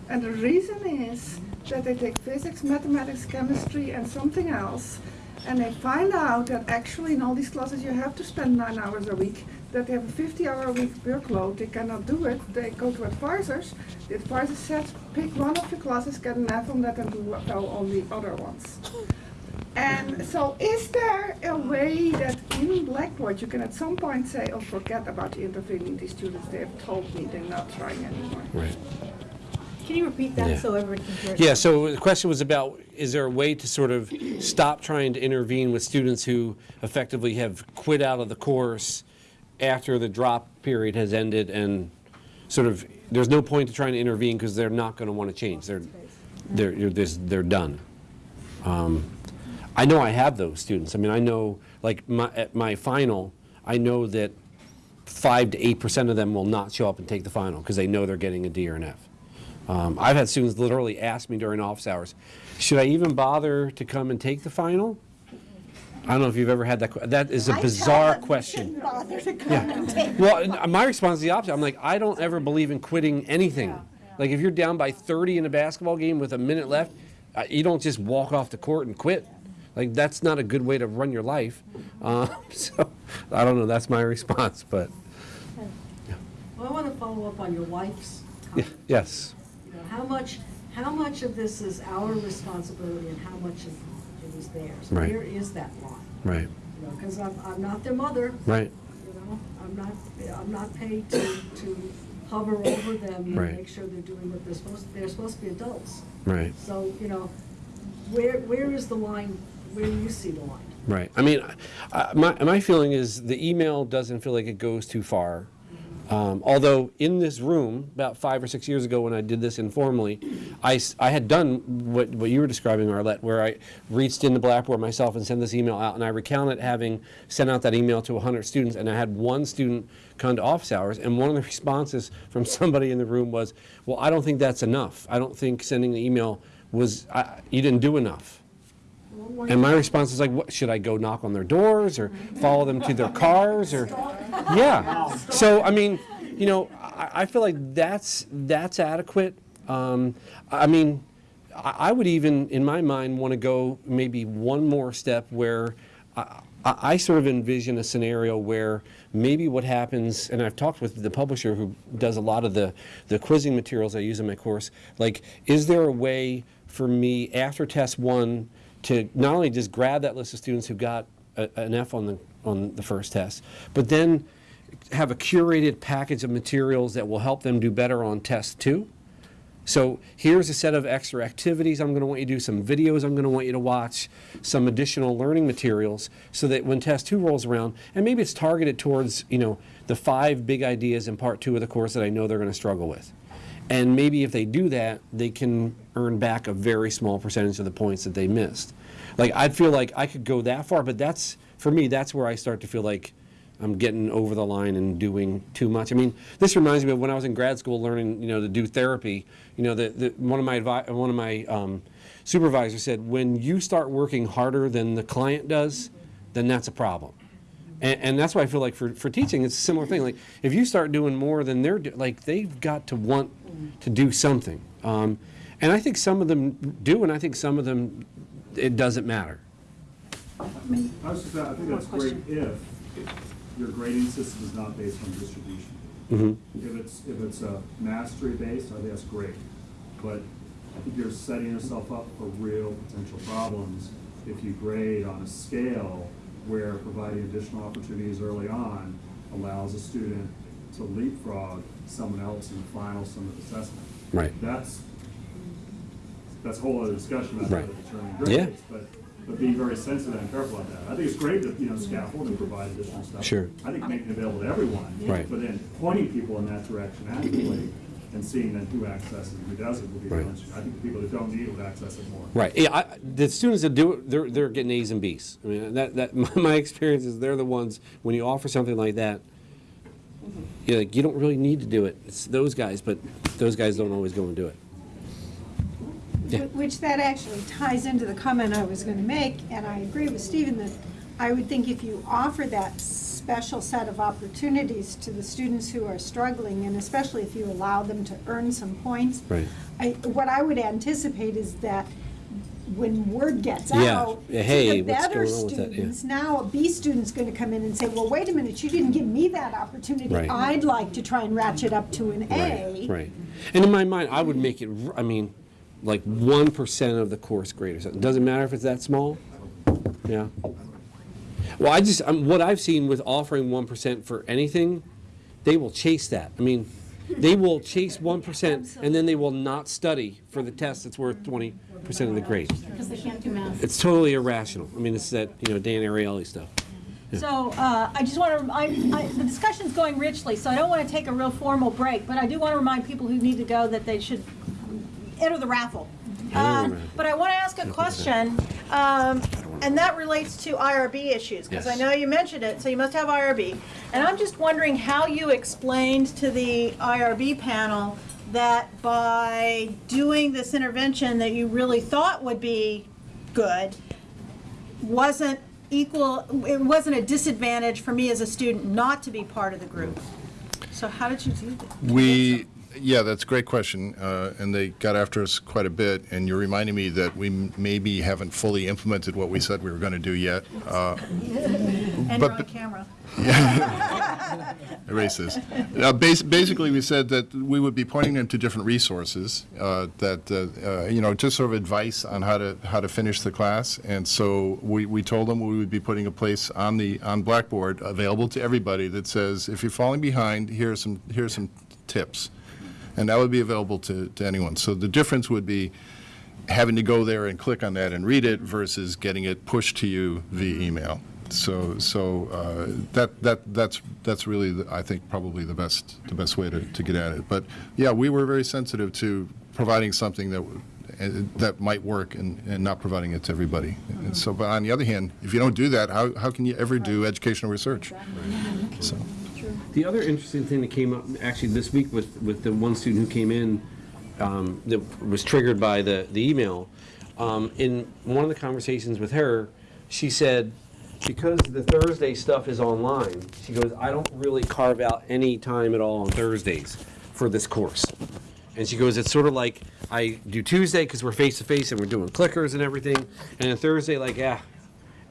And the reason is that they take physics, mathematics, chemistry, and something else, and they find out that actually in all these classes you have to spend nine hours a week, that they have a 50 hour a week workload, they cannot do it, they go to advisors, the advisor says, pick one of your classes, get an F on that and do well on the other ones. And so is there a way that in Blackboard you can at some point say, oh, forget about intervening these students, they have told me they're not trying anymore? Right. Can you repeat Yeah. that so everyone can hear? Yeah, so the question was about, is there a way to sort of stop trying to intervene with students who effectively have quit out of the course after the drop period has ended and sort of, there's no point to trying to intervene because they're not going to want to change. They're, they're, you're- this- they're done. Um, I know I have those students. I mean, I know, like, my, at my final, I know that five to eight percent of them will not show up and take the final because they know they're getting a D or an F. Um, I've had students literally ask me during office hours, should I even bother to come and take the final? I don't know if you've ever had that. que- That is a bizarre question. Bother to come Yeah. and take. Well, and my response is the opposite. I'm like, I don't ever believe in quitting anything. Like if you're down by 30 in a basketball game with a minute left, uh, you don't just walk off the court and quit. Like that's not a good way to run your life. Uh, so I don't know. That's my response. But Well, I want to follow up on your wife's yeah, comment. yes, You know, How much, how much of this is our responsibility and how much of it is theirs? Right. Where is that line? right, You know, because I'm, I'm not their mother. right, You know, I'm not, I'm not paid to, to hover over them and Right. make sure they're doing what they're supposed, they're supposed to be adults. right. So, you know, where, where is the line, where do you see the line? Right. I mean, my, my feeling is the email doesn't feel like it goes too far. Um, although in this room, about five or six years ago when I did this informally, I, I had done what, what you were describing, Arlette, where I reached into Blackboard myself and sent this email out, and I recounted having sent out that email to 100 students, and I had one student come to office hours, and one of the responses from somebody in the room was, well, I don't think that's enough. I don't think sending the email was, I, you didn't do enough. And my response is like, what, should I go knock on their doors or follow them to their cars or, yeah. So, I mean, you know, I, I feel like that's, that's adequate. Um, I mean, I, I would even, in my mind, want to go maybe one more step where I, I I sort of envision a scenario where maybe what happens, and I've talked with the publisher who does a lot of the, the quizzing materials I use in my course, like, is there a way for me after test one to not only just grab that list of students who got a, an F on the, on the first test, but then have a curated package of materials that will help them do better on test two? So here's a set of extra activities I'm going to want you to do, some videos I'm going to want you to watch, some additional learning materials, so that when test two rolls around, and maybe it's targeted towards, you know, the five big ideas in part two of the course that I know they're going to struggle with. And maybe if they do that, they can earn back a very small percentage of the points that they missed. Like, I'd feel like I could go that far, but that's, for me, that's where I start to feel like I'm getting over the line and doing too much. I mean, this reminds me of when I was in grad school learning, you know, to do therapy. You know, the, the, one of my one of my um, supervisors said, when you start working harder than the client does, then that's a problem. And, and that's why I feel like for, for teaching, it's a similar thing. Like, if you start doing more than they're do, like, they've got to want to do something. Um, and I think some of them do, and I think some of them, it doesn't matter. I was just, I think that's great if your grading system is not based on distribution. Mhm. If it's, if it's a mastery based, I think that's great. But I think you're setting yourself up for real potential problems if you grade on a scale where providing additional opportunities early on allows a student to leapfrog someone else in the final summative assessment. Right. That's, that's a whole other discussion about how to Right. determine Yeah. but, but being very sensitive and careful about that. I think it's great that, you know, scaffold and provide additional stuff. Sure. I think making it available to everyone. Right. But then pointing people in that direction actively and seeing then who accesses and who doesn't will be Right. really interesting. I think the people that don't need it would access it more. Right. Yeah, I, the students that do it, they're, they're getting A's and B's. I mean, that, that, my, my experience is they're the ones, when you offer something like that, you're like, you don't really need to do it. It's those guys, but those guys don't always go and do it. Yeah. Which that actually ties into the comment I was gonna make, and I agree with Stephen that I would think if you offer that special set of opportunities to the students who are struggling, and especially if you allow them to earn some points. Right. I, what I would anticipate is that when word gets Yeah. out Yeah, to the what's better going that? Yeah. students, now a B student's gonna come in and say, well, wait a minute, you didn't give me that opportunity. Right. I'd like to try and ratchet up to an A. Right, right. And in my mind, I would make it, I mean, like 1% of the course grade or something. Doesn't matter if it's that small? Yeah. Well, I just, um, what I've seen with offering 1% for anything, they will chase that. I mean, they will chase 1% and then they will not study for the test that's worth 20% of the grade. Because they can't do math. It's totally irrational. I mean, it's that, you know, Dan Ariely stuff. Yeah. So, uh, I just want to, I, I, the discussion's going richly, so I don't want to take a real formal break, but I do want to remind people who need to go that they should enter the raffle. Uh, But I want to ask a question, um, and that relates to IRB issues, because I Yes. know you mentioned it, so you must have IRB. And I'm just wondering how you explained to the IRB panel that by doing this intervention that you really thought would be good, wasn't equal, it wasn't a disadvantage for me as a student not to be part of the group. So how did you do that? We, yeah, that's a great question, uh, and they got after us quite a bit, and you're reminding me that we m- maybe haven't fully implemented what we said we were going to do yet. Uh, And but- you're on camera. Erase this. Uh, bas- Basically, we said that we would be pointing them to different resources, uh, that, uh, uh, you know, just sort of advice on how to, how to finish the class. And so we, we told them we would be putting a place on the, on Blackboard available to everybody that says, if you're falling behind, here are some, here are some tips. And that would be available to, to anyone. So the difference would be having to go there and click on that and read it versus getting it pushed to you via email. So, so uh, that, that, that's, that's really, the- I think, probably the best, the best way to, to get at it. But, yeah, we were very sensitive to providing something that, uh, that might work and, and not providing it to everybody. And so, but on the other hand, if you don't do that, how, how can you ever do educational research? So, The other interesting thing that came up actually this week with, with the one student who came in um, that was triggered by the, the email, um, in one of the conversations with her, she said, because the Thursday stuff is online, she goes, I don't really carve out any time at all on Thursdays for this course. And she goes, it's sort of like I do Tuesday because we're face to face and we're doing clickers and everything, and then Thursday, like, yeah.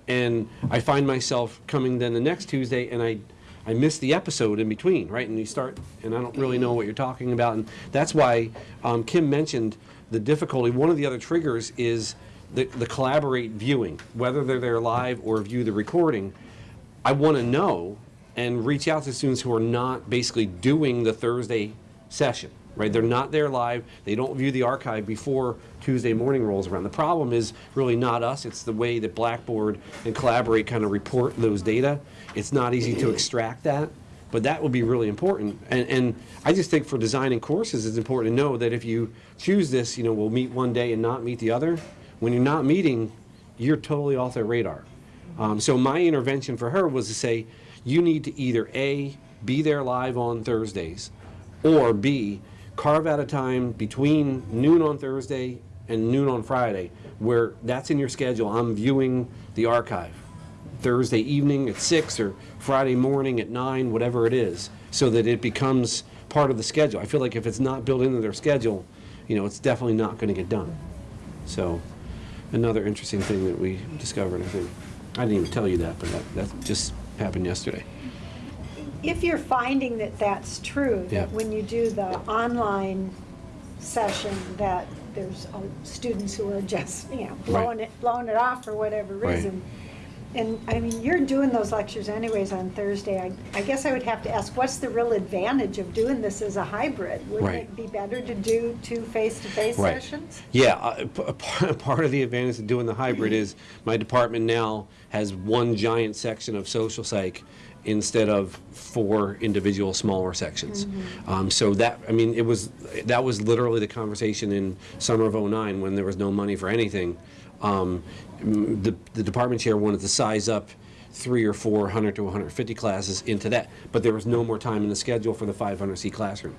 And I find myself coming then the next Tuesday and I, I miss the episode in between, right? And you start, and I don't really know what you're talking about. And that's why um, Kim mentioned the difficulty. One of the other triggers is the, the collaborate viewing, whether they're there live or view the recording. I want to know and reach out to students who are not basically doing the Thursday session, right? They're not there live. They don't view the archive before Tuesday morning rolls around. The problem is really not us. It's the way that Blackboard and Collaborate kind of report those data. It's not easy to extract that, but that will be really important. And, and I just think for designing courses, it's important to know that if you choose this, you know, we'll meet one day and not meet the other. When you're not meeting, you're totally off their radar. Um, so my intervention for her was to say, you need to either A, be there live on Thursdays, or B, carve out a time between noon on Thursday and noon on Friday where that's in your schedule. I'm viewing the archive Thursday evening at 6 or Friday morning at 9, whatever it is, so that it becomes part of the schedule. I feel like if it's not built into their schedule, you know, it's definitely not going to get done. So, another interesting thing that we discovered, I think. I didn't even tell you that, but that, that just happened yesterday. If you're finding that that's true, Yeah. that when you do the online session, that there's uh, students who are just, you know, blowing it, blowing it off for whatever Right. reason. And, I mean, you're doing those lectures anyways on Thursday. I, I guess I would have to ask, what's the real advantage of doing this as a hybrid? Wouldn't Right. it be better to do two face-to-face Right. sessions? Yeah, uh, p- a par- part of the advantage of doing the hybrid is my department now has one giant section of social psych instead of four individual smaller sections. Um, so that, I mean, it was, that was literally the conversation in summer of '09 when there was no money for anything. Um, the, the department chair wanted to size up three or four 100 to 150 classes into that, but there was no more time in the schedule for the 500 seat classroom.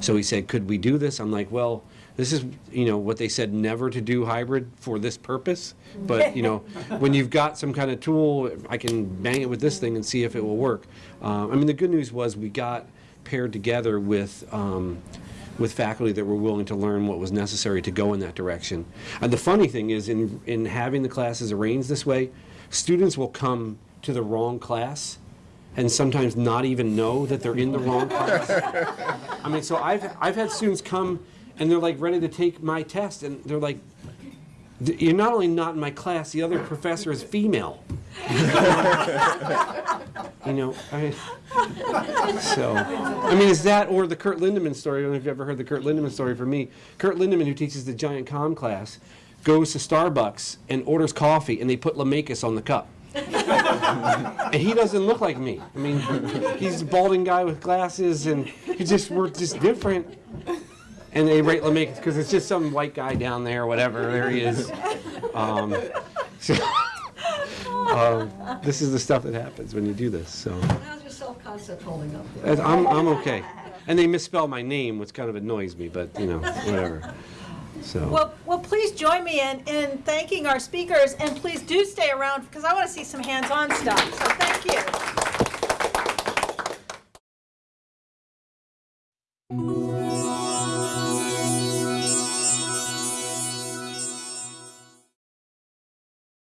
So he said, could we do this? I'm like, well, this is, you know, what they said never to do hybrid for this purpose. But, you know, when you've got some kind of tool, I can bang it with this thing and see if it will work. Uh, I mean, the good news was we got paired together with, um, with faculty that were willing to learn what was necessary to go in that direction. And the funny thing is, in, in having the classes arranged this way, students will come to the wrong class and sometimes not even know that they're in the wrong class. I mean, so I've, I've had students come and they're like ready to take my test and they're like, you're not only not in my class, the other professor is female. You know, I, so, I mean, is that or the Kurt Lindemann story? I don't know if you've ever heard the Kurt Lindemann story from me. Kurt Lindemann, who teaches the giant com class, goes to Starbucks and orders coffee and they put Laumakis on the cup. and he doesn't look like me. I mean, he's a balding guy with glasses, and he just we're just different. And they rate Laumakis because it's just some white guy down there, whatever. There he is. Um, so, um, this is the stuff that happens when you do this. So How's your self-concept holding up there? I'm I'm okay. And they misspell my name, which kind of annoys me, but you know, whatever. So. Well, well, please join me in, in thanking our speakers, and please do stay around because I want to see some hands-on stuff. So thank you.